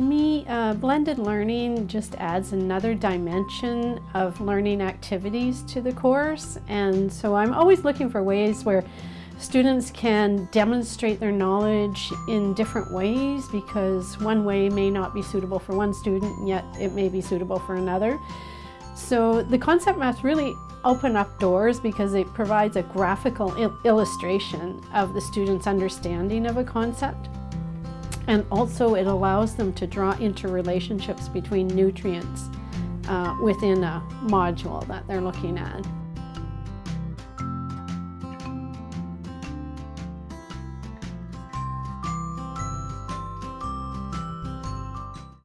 Uh, blended learning just adds another dimension of learning activities to the course and so I'm always looking for ways where students can demonstrate their knowledge in different ways because one way may not be suitable for one student yet it may be suitable for another. So the concept maps really open up doors because it provides a graphical il illustration of the student's understanding of a concept. And also it allows them to draw interrelationships between nutrients uh, within a module that they're looking at.